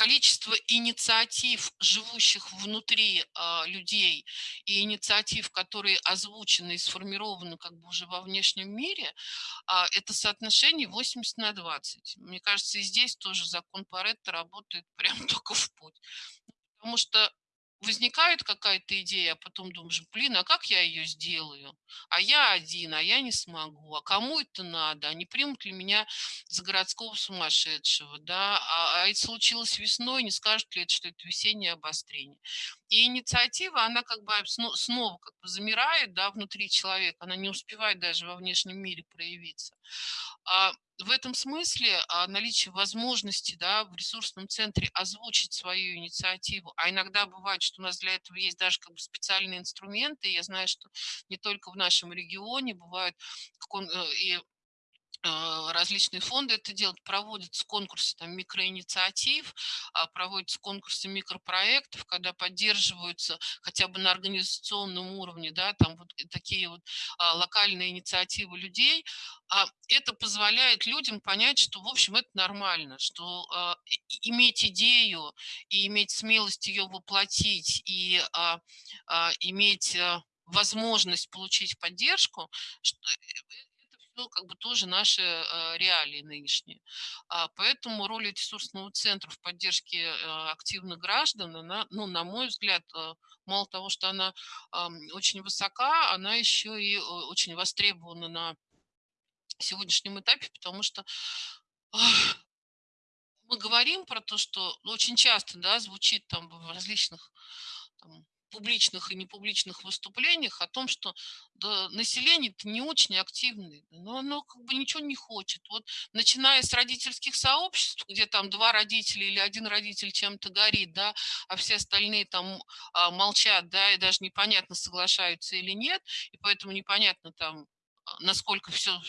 количество инициатив, живущих внутри э, людей, и инициатив, которые озвучены и сформированы как бы уже во внешнем мире, э, это соотношение 80 на 20. Мне кажется, и здесь тоже закон Паретта работает прям [laughs] только в путь. Потому что возникает какая-то идея, а потом думаешь, блин, а как я ее сделаю? А я один, а я не смогу. А кому это надо? А не примут ли меня за городского сумасшедшего? Да? А, а это случилось весной, не скажут ли это, что это весеннее обострение? И инициатива, она как бы снова как бы замирает да, внутри человека, она не успевает даже во внешнем мире проявиться. А в этом смысле а, наличие возможности да, в ресурсном центре озвучить свою инициативу, а иногда бывает, что у нас для этого есть даже как бы специальные инструменты, я знаю, что не только в нашем регионе бывают э, и различные фонды это делают, проводятся конкурсы там, микроинициатив, а, проводятся конкурсы микропроектов, когда поддерживаются хотя бы на организационном уровне, да, там вот такие вот а, локальные инициативы людей. Это позволяет людям понять, что, в общем, это нормально, что иметь идею и иметь смелость ее воплотить, и иметь возможность получить поддержку, ну, как бы тоже наши э, реалии нынешние. А, поэтому роль ресурсного центра в поддержке э, активных граждан, она, ну, на мой взгляд, э, мало того, что она очень высока, она еще и очень востребована на сегодняшнем этапе, потому что мы говорим про то, что очень часто да, звучит там в различных там, публичных и непубличных выступлениях о том, что да, население-то не очень активное, но оно как бы ничего не хочет. Вот начиная с родительских сообществ, где там два родителя или один родитель чем-то горит, да, а все остальные там а, молчат, да, и даже непонятно, соглашаются или нет, и поэтому непонятно там, а, насколько все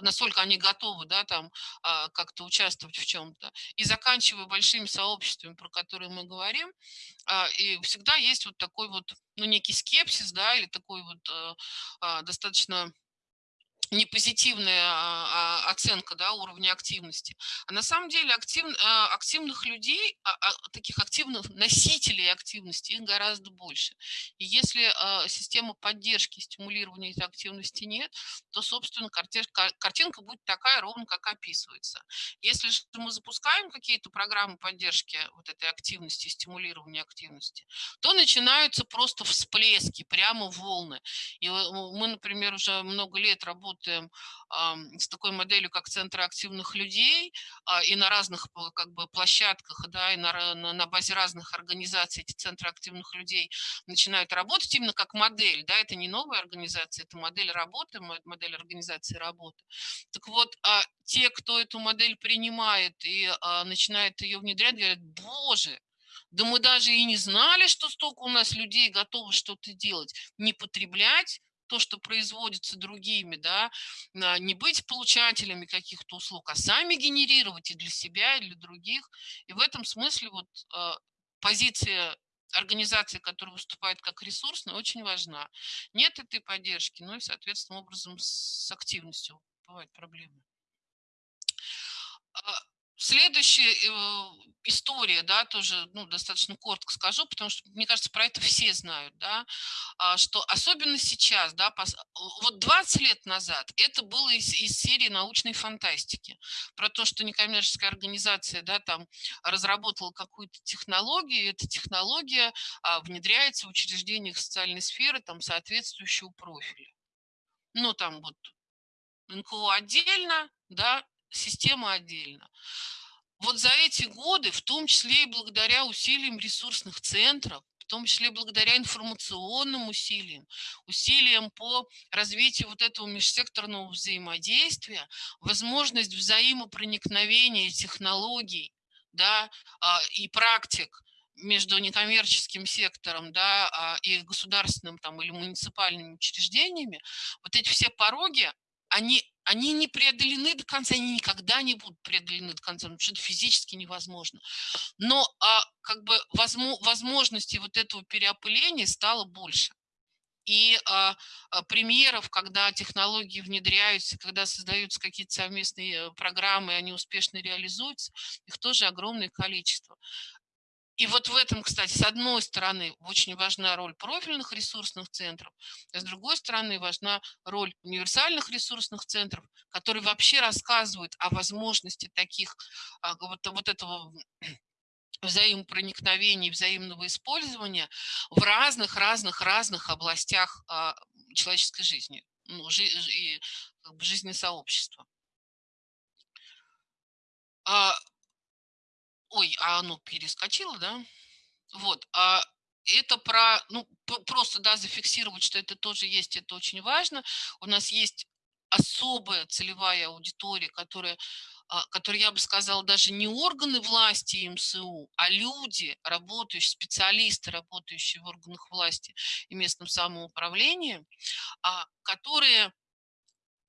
насколько они готовы, да, там а, как-то участвовать в чем-то. И заканчивая большими сообществами, про которые мы говорим, а, и всегда есть вот такой вот, ну, некий скепсис, да, или такой вот э, достаточно не позитивная а, а, оценка да, уровня активности. А на самом деле актив, а, активных людей, таких активных носителей активности, их гораздо больше. И если система поддержки, стимулирования этой активности нет, то, собственно, картинка будет такая ровно, как описывается. Если же мы запускаем какие-то программы поддержки вот этой активности, стимулирования активности, то начинаются просто всплески, прямо волны. И мы, например, уже много лет работаем работаем с такой моделью, как центры активных людей, а, и на разных как бы, площадках, да, и на, на базе разных организаций эти центры активных людей начинают работать именно как модель. Да, это не новая организация, это модель работы, модель организации работы. Так вот, а те, кто эту модель принимает и а, начинает ее внедрять, говорят, боже, да мы даже и не знали, что столько у нас людей готовы что-то делать. Не потреблять то, что производится другими, да, не быть получателями каких-то услуг, а сами генерировать и для себя, и для других. И в этом смысле вот а, позиция организации, которая выступает как ресурсная, очень важна. Нет этой поддержки, ну и, соответственно, образом с активностью бывают проблемы. Следующая э, история, да, тоже ну, достаточно коротко скажу, потому что, мне кажется, про это все знают, да, а, что особенно сейчас, да, вот 20 лет назад это было из, из серии научной фантастики, про то, что некоммерческая организация, да, там разработала какую-то технологию, и эта технология а, внедряется в учреждениях социальной сферы там соответствующего профиля. Ну, там вот НКО отдельно, да, система отдельно. Вот за эти годы, в том числе и благодаря усилиям ресурсных центров, в том числе благодаря информационным усилиям, усилиям по развитию вот этого межсекторного взаимодействия, возможность взаимопроникновения технологий да, а, и практик между некоммерческим сектором да, а, и государственным там, или муниципальными учреждениями, вот эти все пороги, они они не преодолены до конца, они никогда не будут преодолены до конца, потому что это физически невозможно. Но а, как бы возможности вот этого переопыления стало больше. И а, а, примеров, когда технологии внедряются, когда создаются какие-то совместные э, программы, они успешно реализуются, их тоже огромное количество. И вот в этом, кстати, с одной стороны, очень важна роль профильных ресурсных центров, а с другой стороны, важна роль универсальных ресурсных центров, которые вообще рассказывают о возможности таких, а, вот, вот этого взаимопроникновения, взаимного использования в разных-разных-разных областях а, человеческой жизни, ну, жи, и как бы, жизни сообщества. Ой, а оно перескочило, да? Вот. А это про, ну, просто, да, зафиксировать, что это тоже есть, это очень важно. У нас есть особая целевая аудитория, которая, а, которая, я бы сказала, даже не органы власти МСУ, а люди, работающие, специалисты, работающие в органах власти и местном самоуправлении, а, которые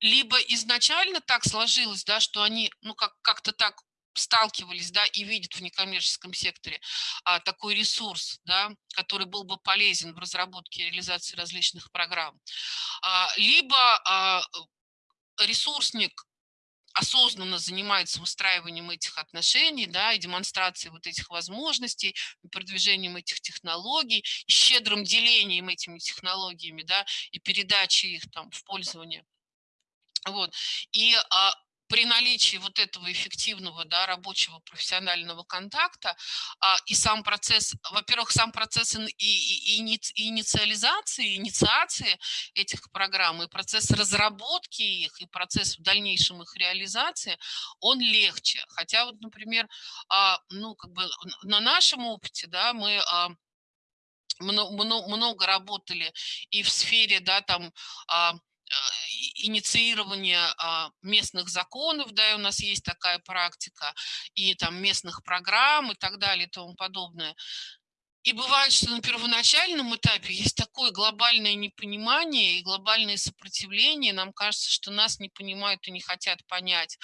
либо изначально так сложилось, да, что они, ну, как, как-то так сталкивались, да, и видят в некоммерческом секторе а, такой ресурс, да, который был бы полезен в разработке и реализации различных программ. А, либо а, ресурсник осознанно занимается выстраиванием этих отношений, да, и демонстрацией вот этих возможностей, продвижением этих технологий, щедрым делением этими технологиями, да, и передачей их там в пользование. Вот. И а, при наличии вот этого эффективного да, рабочего профессионального контакта а, и сам процесс, во-первых, сам процесс и, и, и инициализации, инициации этих программ, и процесс разработки их, и процесс в дальнейшем их реализации, он легче. Хотя вот, например, а, ну, как бы на нашем опыте, да, мы а, много, много работали и в сфере, да, там, а, инициирование а, местных законов, да, и у нас есть такая практика, и там местных программ и так далее и тому подобное. И бывает, что на первоначальном этапе есть такое глобальное непонимание и глобальное сопротивление. Нам кажется, что нас не понимают и не хотят понять.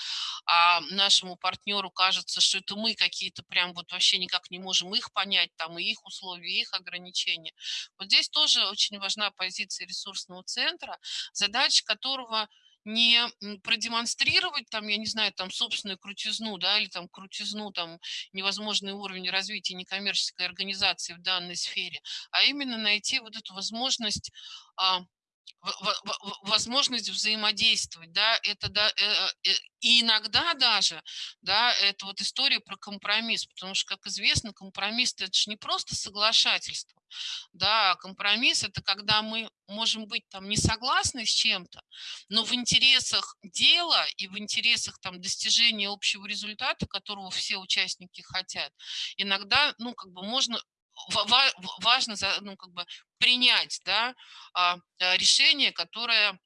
А нашему партнеру кажется, что это мы какие-то прям вот вообще никак не можем их понять, там и их условия, и их ограничения. Вот здесь тоже очень важна позиция ресурсного центра, задача которого – не продемонстрировать там, я не знаю, там собственную крутизну, да, или там крутизну, там невозможный уровень развития некоммерческой организации в данной сфере, а именно найти вот эту возможность а, возможность взаимодействовать, да, это да, э, э, и иногда даже, да, это вот история про компромисс, потому что, как известно, компромисс это же не просто соглашательство, да, компромисс – это когда мы можем быть там не согласны с чем-то, но в интересах дела и в интересах там достижения общего результата, которого все участники хотят, иногда, ну, как бы можно важно ну, как бы принять да, а, а, решение, которое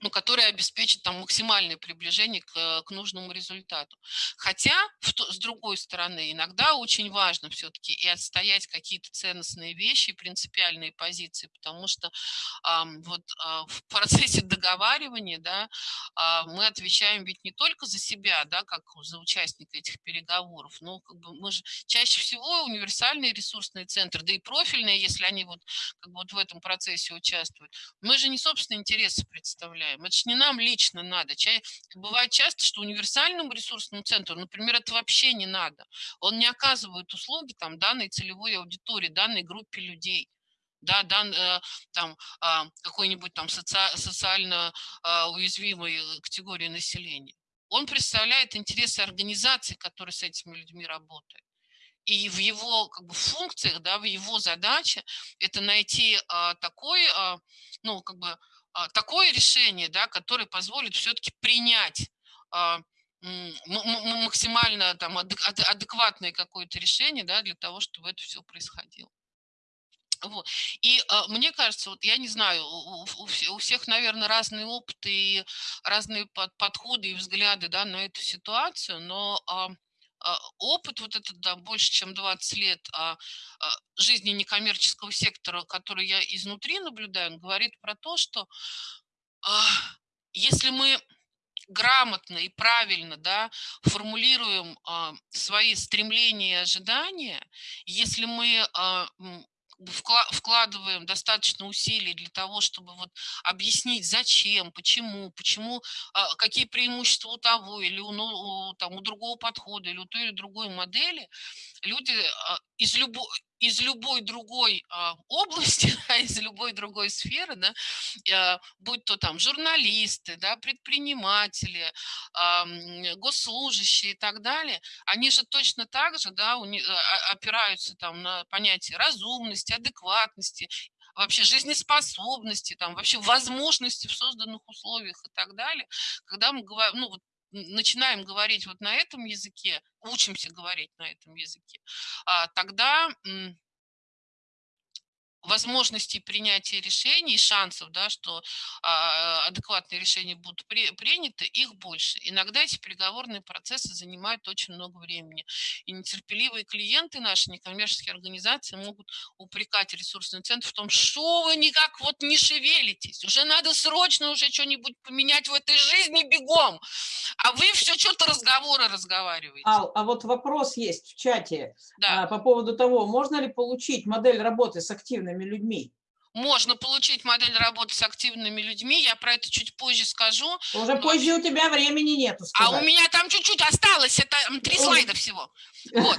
ну, которая обеспечит там максимальное приближение к, к нужному результату. Хотя, в, с другой стороны, иногда очень важно все-таки и отстоять какие-то ценностные вещи, принципиальные позиции, потому что а, вот а, в процессе [laughs] договаривания, да, а, мы отвечаем ведь не только за себя, да, как за участника этих переговоров, но как бы мы же чаще всего универсальные ресурсные центры, да и профильные, если они вот, как бы вот в этом процессе участвуют, мы же не собственные интересы представляем, представляем. Это же не нам лично надо. Бывает часто, что универсальному ресурсному центру, например, это вообще не надо. Он не оказывает услуги там, данной целевой аудитории, данной группе людей да, дан, э, там а, какой-нибудь там соци, социально а, уязвимой категории населения. Он представляет интересы организации, которые с этими людьми работают. И в его как бы, функциях, да, в его задаче это найти а, такой, а, ну, как бы, такое решение, да, которое позволит все-таки принять а, максимально там адекватное какое-то решение да, для того, чтобы это все происходило. Вот. И э, мне кажется, вот я не знаю, у, у, у всех, наверное, разные опыты и разные под, подходы и взгляды да, на эту ситуацию, но э, а, опыт вот этот, да, больше, чем 20 лет а, а, жизни некоммерческого сектора, который я изнутри наблюдаю, говорит про то, что если мы грамотно и правильно да, формулируем свои стремления и ожидания, если мы вкладываем достаточно усилий для того, чтобы вот объяснить, зачем, почему, почему, а, какие преимущества у того или у, ну, там, у другого подхода, или у той или другой модели, люди а, из любой, из любой другой а, [laughs] области, из любой другой сферы, да, а, будь то там журналисты, да, предприниматели, госслужащие и так далее, они же точно так же да, опираются там на понятие разумности, адекватности, вообще жизнеспособности, там, вообще возможности в созданных условиях и так далее. Когда мы говорим, ну, вот начинаем говорить вот на этом языке, учимся говорить на этом языке, а, тогда возможностей принятия решений, шансов, да, что а, адекватные решения будут при, приняты, их больше. Иногда эти переговорные процессы занимают очень много времени. И нетерпеливые клиенты наши, некоммерческие организации могут упрекать ресурсный центр в том, что вы никак вот не шевелитесь, уже надо срочно уже что-нибудь поменять в этой жизни бегом, а вы все что-то разговоры разговариваете. А, а вот вопрос есть в чате да. а, по поводу того, можно ли получить модель работы с активными активными людьми? Можно получить модель работы с активными людьми, я про это чуть позже скажу. Уже но... позже у тебя времени нету сказать. А у меня там чуть-чуть осталось, это три слайда всего. [laughs] Вот.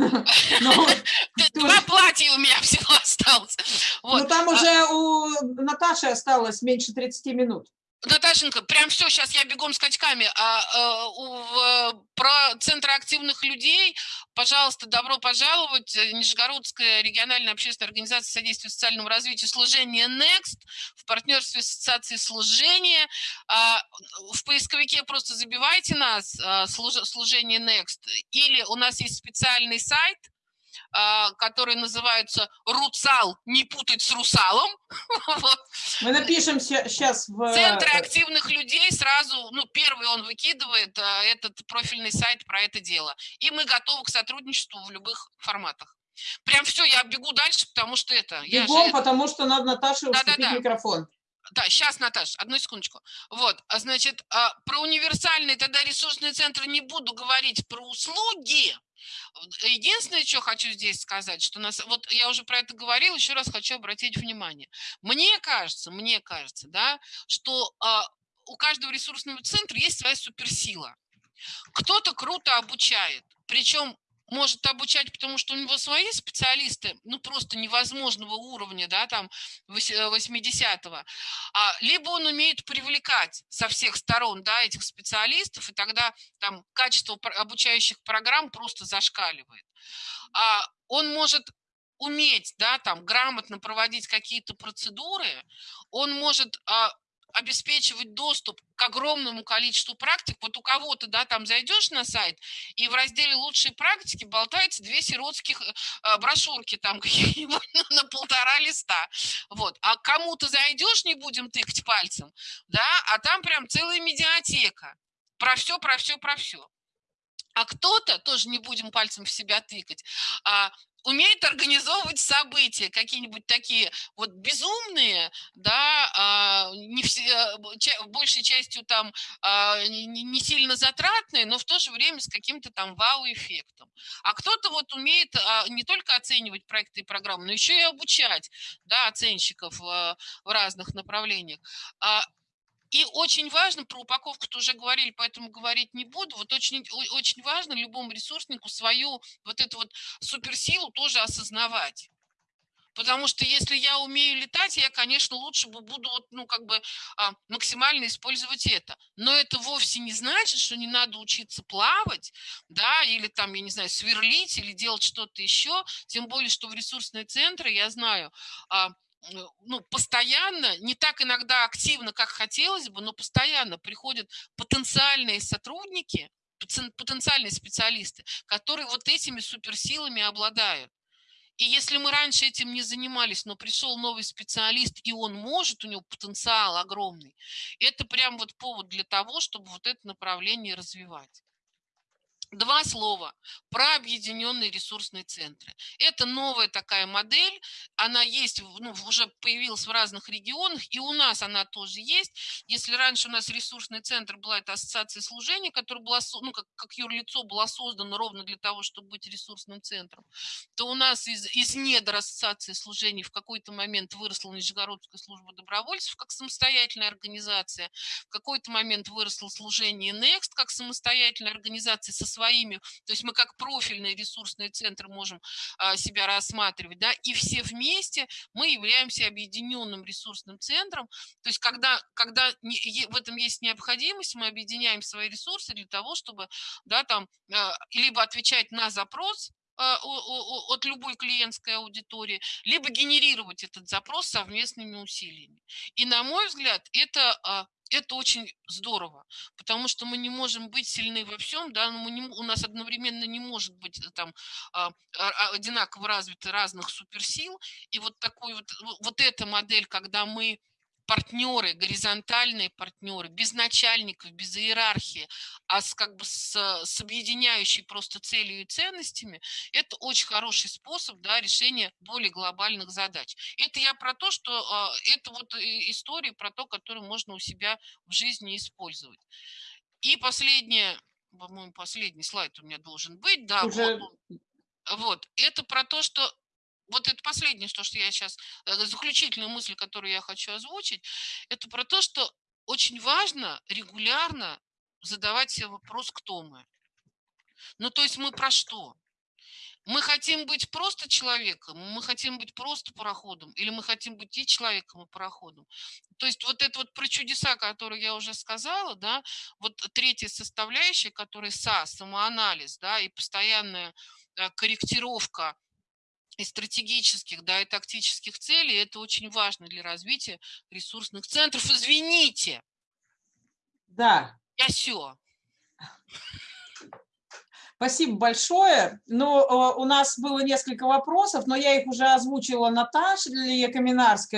Ну, [laughs] Два платья у меня [laughs] всего осталось. Ну там а уже у Наташи осталось меньше 30 минут. Наташенька, прям все, сейчас я бегом скачками. А, а, у, про центры активных людей, пожалуйста, добро пожаловать. Нижегородская региональная общественная организация содействия социальному развитию служения Next в партнерстве с ассоциацией служения. А, в поисковике просто забивайте нас, а, служение Next. Или у нас есть специальный сайт – а, который называется «Руцал», не путать с «Русалом». [laughs] Мы напишем сейчас в... Центры активных людей сразу, ну, первый он выкидывает а, этот профильный сайт про это дело. И мы готовы к сотрудничеству в любых форматах. Прям все, я бегу дальше, потому что это... Бегом, же... потому что надо Наташе да, уступить да, да. микрофон. Да, сейчас, Наташ, одну секундочку. Вот, а значит, про универсальные тогда ресурсные центры не буду говорить, про услуги, Единственное, что хочу здесь сказать, что нас, вот я уже про это говорила, еще раз хочу обратить внимание. Мне кажется, мне кажется, да, что а, у каждого ресурсного центра есть своя суперсила. Кто-то круто обучает, причем может обучать, потому что у него свои специалисты, ну, просто невозможного уровня, да, там, 80-го, а, либо он умеет привлекать со всех сторон, да, этих специалистов, и тогда там качество обучающих программ просто зашкаливает. А он может уметь, да, там, грамотно проводить какие-то процедуры, он может а, обеспечивать доступ к огромному количеству практик. Вот у кого-то, да, там зайдешь на сайт, и в разделе «Лучшие практики» болтается две сиротских э, брошюрки там [laughs] какие-нибудь на полтора листа. Вот. А кому-то зайдешь, не будем тыкать пальцем, да, а там прям целая медиатека. Про все, про все, про все. А кто-то, тоже не будем пальцем в себя тыкать, а, умеет организовывать события, какие-нибудь такие вот безумные, да, а, не все, а, большей частью там не сильно затратные, но в то же время с каким-то там вау-эффектом. А кто-то вот умеет не только оценивать проекты и программы, но еще и обучать, да, оценщиков в разных направлениях. И очень важно, про упаковку-то уже говорили, поэтому говорить не буду. Вот очень, очень важно любому ресурснику свою вот эту вот суперсилу тоже осознавать. Потому что если я умею летать, я, конечно, лучше буду вот, ну, как бы а, максимально использовать это. Но это вовсе не значит, что не надо учиться плавать, да, или там, я не знаю, сверлить или делать что-то еще. Тем более, что в ресурсные центры, я знаю, а, ну, постоянно, не так иногда активно, как хотелось бы, но постоянно приходят потенциальные сотрудники, потенциальные специалисты, которые вот этими суперсилами обладают. И если мы раньше этим не занимались, но пришел новый специалист, и он может, у него потенциал огромный, это прям вот повод для того, чтобы вот это направление развивать. Два слова про объединенные ресурсные центры. Это новая такая модель, она есть, ну, уже появилась в разных регионах, и у нас она тоже есть. Если раньше у нас ресурсный центр была это ассоциация служения, которая была, ну, как, как юрлицо была создана ровно для того, чтобы быть ресурсным центром, то у нас из, из недр ассоциации служений в какой-то момент выросла Нижегородская служба добровольцев как самостоятельная организация, в какой-то момент выросло служение Next как самостоятельная организация со своими, то есть мы как профильный ресурсный центр можем а, себя рассматривать, да, и все вместе мы являемся объединенным ресурсным центром, то есть когда, когда в этом есть необходимость, мы объединяем свои ресурсы для того, чтобы, да, там, а, либо отвечать на запрос, от любой клиентской аудитории, либо генерировать этот запрос совместными усилиями. И, на мой взгляд, это это очень здорово, потому что мы не можем быть сильны во всем, да, мы не, у нас одновременно не может быть э, там а, а, одинаково развиты разных суперсил, и вот такой вот, вот эта модель, когда мы партнеры, горизонтальные партнеры, без начальников, без иерархии, а с, как бы с, с объединяющей просто целью и ценностями, это очень хороший способ да, решения более глобальных задач. Это я про то, что э, это вот история про то, которую можно у себя в жизни использовать. И последнее, по-моему, последний слайд у меня должен быть, да, Уже... вот, вот, это про то, что вот это последнее, что, что я сейчас, э, заключительная мысль, которую я хочу озвучить, это про то, что очень важно регулярно задавать себе вопрос, кто мы. Ну, то есть мы про что? Мы хотим быть просто человеком, мы хотим быть просто пароходом, или мы хотим быть и человеком, и пароходом. То есть вот это вот про чудеса, которые я уже сказала, да, вот третья составляющая, которая СА, самоанализ, да, и постоянная э, корректировка и стратегических, да, и тактических целей, это очень важно для развития ресурсных центров. Извините. Да. Я все. Спасибо большое. Ну, у нас было несколько вопросов, но я их уже озвучила Наташе Каминарской.